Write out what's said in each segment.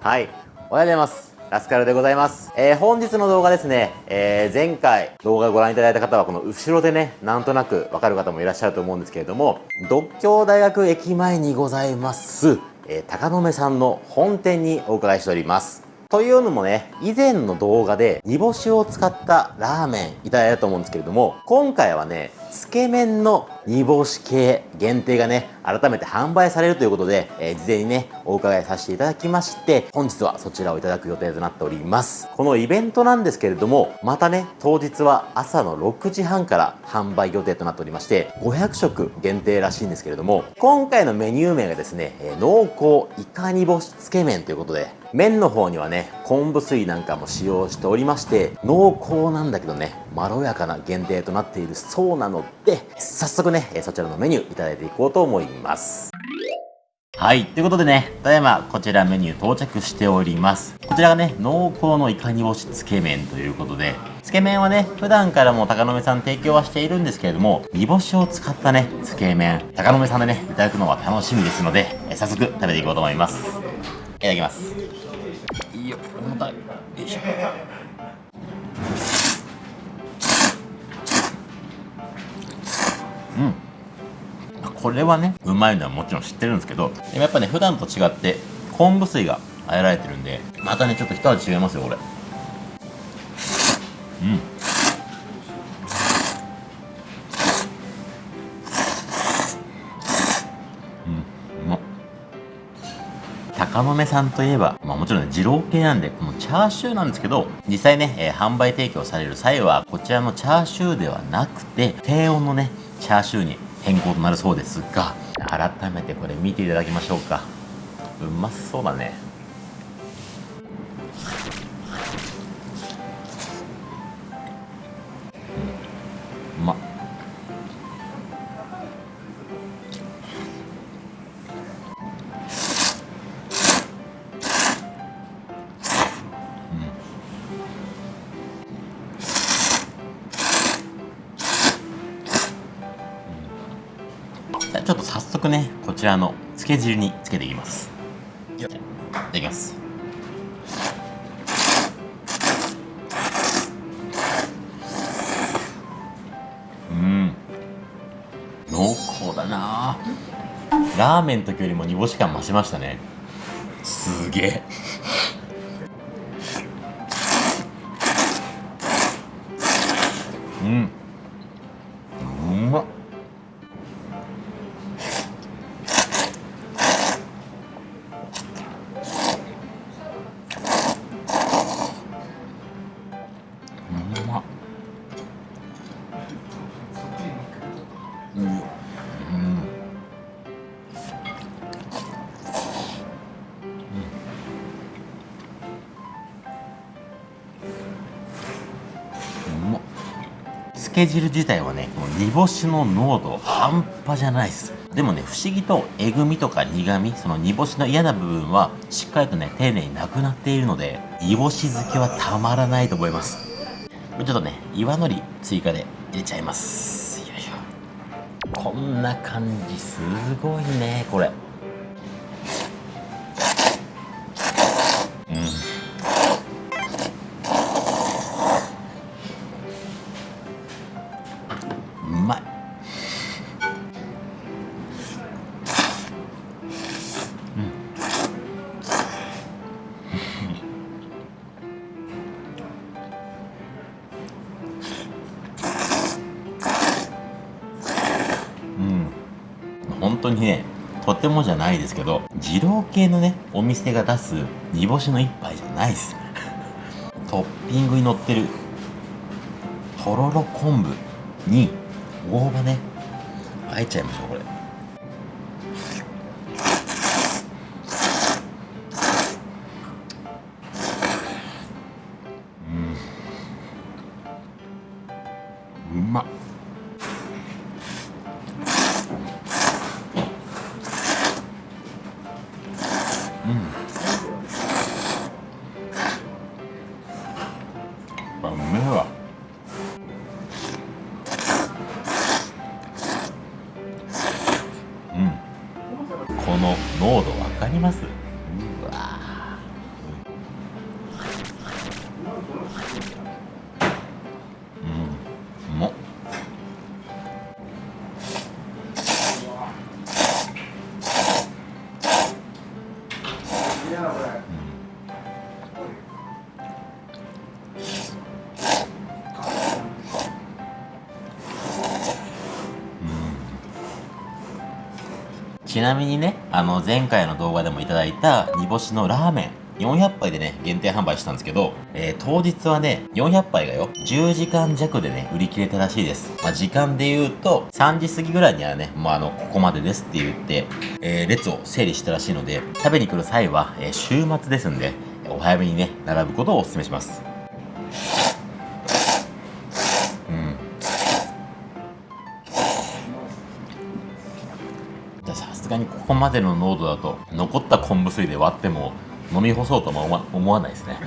はいおはようございますラスカルでございます。えー、本日の動画ですね、えー、前回動画ご覧いただいた方はこの後ろでね、なんとなくわかる方もいらっしゃると思うんですけれども、独協大学駅前にございます、えー、高野目さんの本店にお伺いしております。というのもね、以前の動画で煮干しを使ったラーメンいただいたと思うんですけれども、今回はね、つけ麺の煮干し系限定がね、改めて販売されるということで、えー、事前にね、お伺いさせていただきまして、本日はそちらをいただく予定となっております。このイベントなんですけれども、またね、当日は朝の6時半から販売予定となっておりまして、500食限定らしいんですけれども、今回のメニュー名がですね、えー、濃厚イカ煮干しつけ麺ということで、麺の方にはね、昆布水なんかも使用しておりまして、濃厚なんだけどね、まろやかな限定となっているそうなので、早速ね、そちらのメニューいただいていこうと思います。はい。ということでね、ただいまこちらメニュー到着しております。こちらがね、濃厚のイカ煮干しつけ麺ということで、つけ麺はね、普段からも高野目さん提供はしているんですけれども、煮干しを使ったね、つけ麺、高野目さんでね、いただくのは楽しみですので、早速食べていこうと思います。いただきます。いいよ重たい。よいしょ。うん。これはねうまいのはもちろん知ってるんですけどでもやっぱね普段と違って昆布水があえられてるんでまたねちょっと一味違いますよこれ。うん。うん。中豆さんといえば、まあもちろんね、二郎系なんで、このチャーシューなんですけど、実際ね、えー、販売提供される際は、こちらのチャーシューではなくて、低温のね、チャーシューに変更となるそうですが、改めてこれ見ていただきましょうか。うまそうだね。ちょっと早速ねこちらのつけ汁につけていきます。いただきます。うん。濃厚だな。ラーメンの時よりも煮干し感増しましたね。すげえ。うんけ汁自体はねこの煮干しの濃度半端じゃないです。でもね不思議とえぐみとか苦みその煮干しの嫌な部分はしっかりとね丁寧になくなっているので煮干し好きはたまらないと思います。ちょっとね岩のり追加で入れちゃいます。よいしょ。こんな感じすごいねこれ。本当にねとてもじゃないですけど二郎系のねお店が出す煮干しの一杯じゃないです。トッピングに乗ってるとろろ昆布に大葉ねあえちゃいましょうこれ。うん。うまっ。の濃度分かります？ちなみにねあの前回の動画でもいただいた煮干しのラーメン400杯でね、限定販売したんですけど、えー、当日はね、400杯がよ、10時間弱でね、売り切れたらしいです。まあ、時間で言うと、3時過ぎぐらいにはね、もうあの、ここまでですって言って、えー、列を整理したらしいので、食べに来る際は、えー、週末ですんで、お早めにね、並ぶことをお勧めします。すがにここまでの濃度だと残った昆布水で割っても飲み干そうとも思わ思わないですね。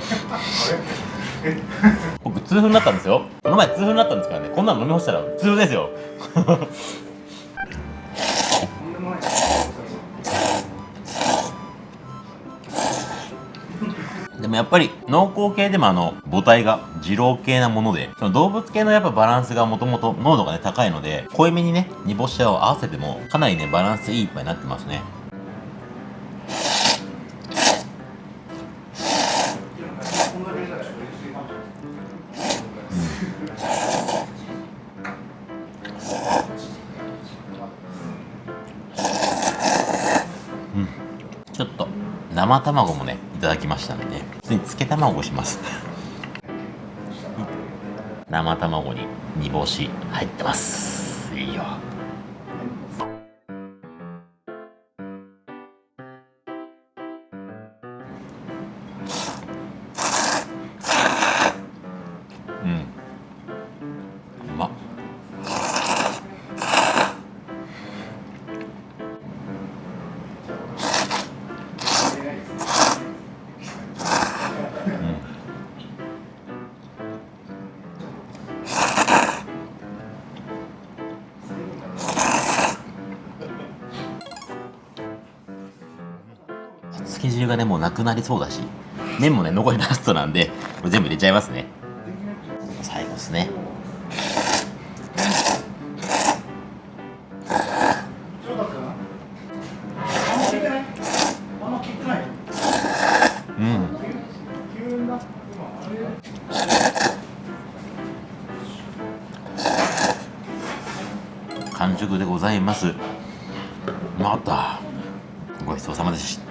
僕痛風になったんですよ。この前痛風になったんですからね。こんなの飲み干したら痛風ですよ。もやっぱり濃厚系でもあの母体が二郎系なものでその動物系のやっぱバランスがもともと濃度がね高いので濃いめにね煮干しを合わせてもかなりねバランスいい一杯になってますね。ちょっと。生卵もねいただきましたんでね。普通につけ卵します。生卵に煮干し入ってます。漬け汁がねもうなくなりそうだし麺もね残りラストなんでこれ全部入れちゃいますね。最後ですね。完食でございます。またごちそうさまでした。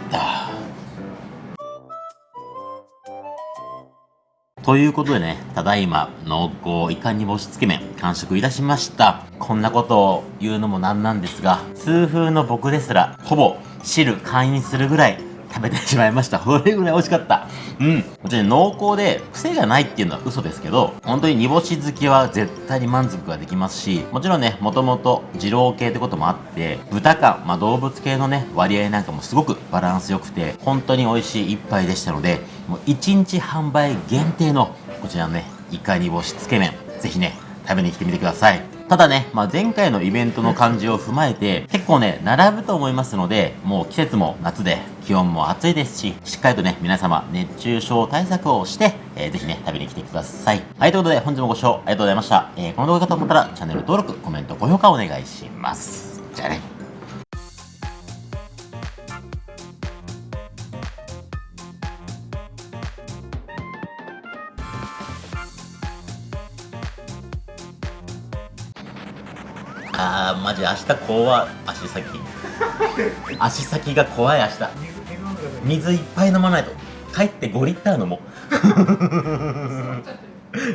ということでね、ただいま濃厚イカ煮干しつけ麺完食いたしました。こんなことを言うのもなんなんですが、痛風の僕ですら、ほぼ汁会員するぐらい食べてしまいました。それぐらい美味しかった。うん。もちろん濃厚で癖がないっていうのは嘘ですけど、本当に煮干し好きは絶対に満足ができますし、もちろんね、もともと二郎系ってこともあって、豚感、まあ動物系のね、割合なんかもすごくバランス良くて、本当に美味しい一杯でしたので、もう1日販売限定のこちらのね、イカ煮干しつけ麺、ぜひね、食べに来てみてください。ただね、まあ、前回のイベントの感じを踏まえて、結構ね、並ぶと思いますので、もう季節も夏で気温も暑いですし、しっかりとね、皆様熱中症対策をして、えー、ぜひね、食べに来てください。はい、ということで本日もご視聴ありがとうございました。えー、この動画がと思ったらチャンネル登録、コメント、高評価お願いします。じゃあね。あーマジ明日怖足先。足先が怖い明日。水いっぱい飲まないと。帰って5リッター飲もう。